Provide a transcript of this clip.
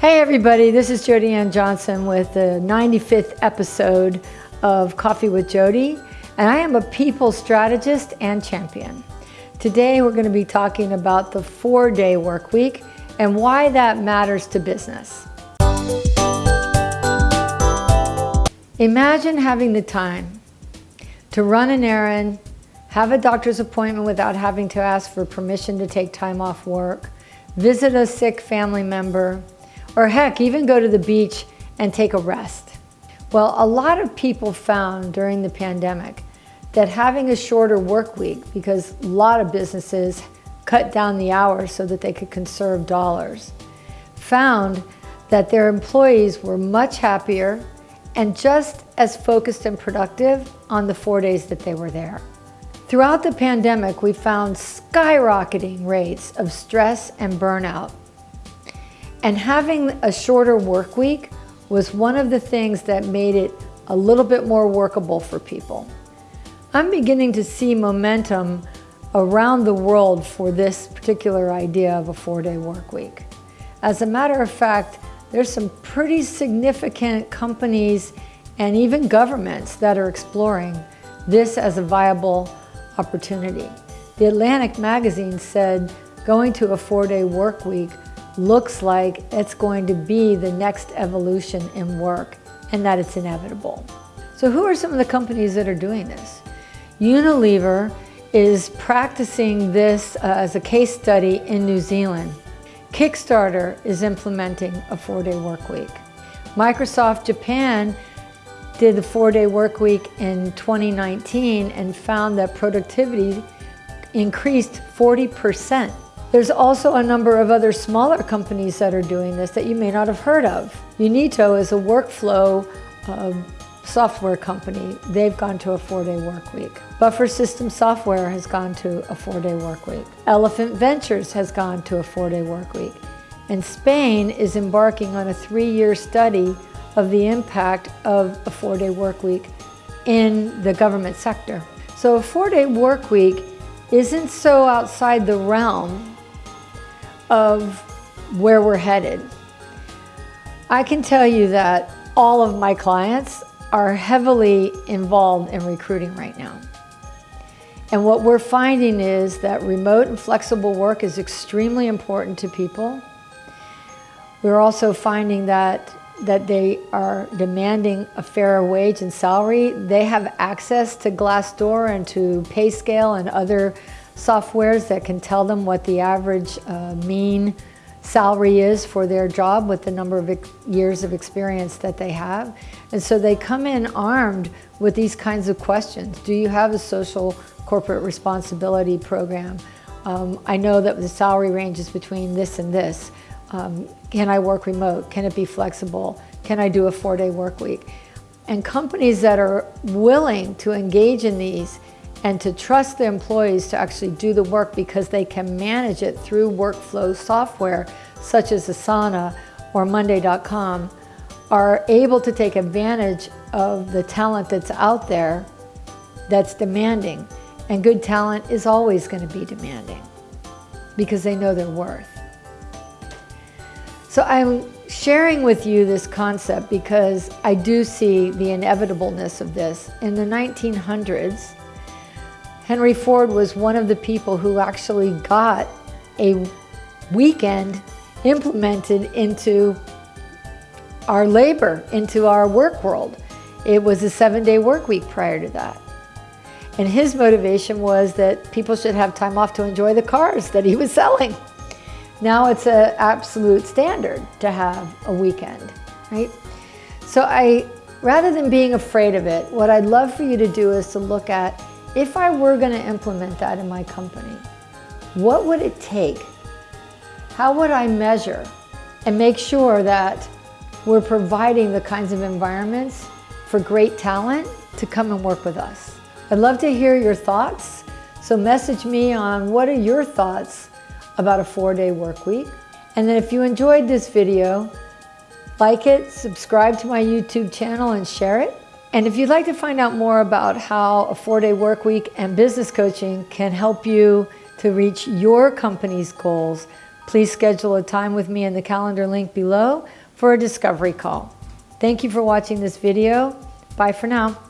Hey everybody, this is Jody Ann Johnson with the 95th episode of Coffee with Jody, and I am a people strategist and champion. Today we're going to be talking about the four-day work week and why that matters to business. Imagine having the time to run an errand, have a doctor's appointment without having to ask for permission to take time off work, visit a sick family member, or heck, even go to the beach and take a rest. Well, a lot of people found during the pandemic that having a shorter work week, because a lot of businesses cut down the hours so that they could conserve dollars, found that their employees were much happier and just as focused and productive on the four days that they were there. Throughout the pandemic, we found skyrocketing rates of stress and burnout and having a shorter work week was one of the things that made it a little bit more workable for people. I'm beginning to see momentum around the world for this particular idea of a four-day work week. As a matter of fact, there's some pretty significant companies and even governments that are exploring this as a viable opportunity. The Atlantic magazine said going to a four-day work week looks like it's going to be the next evolution in work and that it's inevitable. So who are some of the companies that are doing this? Unilever is practicing this uh, as a case study in New Zealand. Kickstarter is implementing a four-day work week. Microsoft Japan did the four-day work week in 2019 and found that productivity increased 40 percent there's also a number of other smaller companies that are doing this that you may not have heard of. Unito is a workflow uh, software company. They've gone to a four-day work week. Buffer System Software has gone to a four-day work week. Elephant Ventures has gone to a four-day work week. And Spain is embarking on a three-year study of the impact of a four-day work week in the government sector. So a four-day work week isn't so outside the realm of where we're headed. I can tell you that all of my clients are heavily involved in recruiting right now. And what we're finding is that remote and flexible work is extremely important to people. We're also finding that that they are demanding a fairer wage and salary. They have access to Glassdoor and to PayScale and other softwares that can tell them what the average uh, mean salary is for their job with the number of years of experience that they have. And so they come in armed with these kinds of questions. Do you have a social corporate responsibility program? Um, I know that the salary range is between this and this. Um, can I work remote? Can it be flexible? Can I do a four-day work week? And companies that are willing to engage in these and to trust the employees to actually do the work because they can manage it through workflow software such as Asana or Monday.com are able to take advantage of the talent that's out there that's demanding. And good talent is always going to be demanding because they know their worth. So I'm sharing with you this concept because I do see the inevitableness of this. In the 1900s, Henry Ford was one of the people who actually got a weekend implemented into our labor, into our work world. It was a seven-day work week prior to that. And his motivation was that people should have time off to enjoy the cars that he was selling. Now it's an absolute standard to have a weekend, right? So I, rather than being afraid of it, what I'd love for you to do is to look at if I were going to implement that in my company, what would it take? How would I measure and make sure that we're providing the kinds of environments for great talent to come and work with us? I'd love to hear your thoughts. So message me on what are your thoughts about a four-day work week. And then if you enjoyed this video, like it, subscribe to my YouTube channel and share it. And if you'd like to find out more about how a four-day work week and business coaching can help you to reach your company's goals, Please schedule a time with me in the calendar link below for a discovery call. Thank you for watching this video. Bye for now.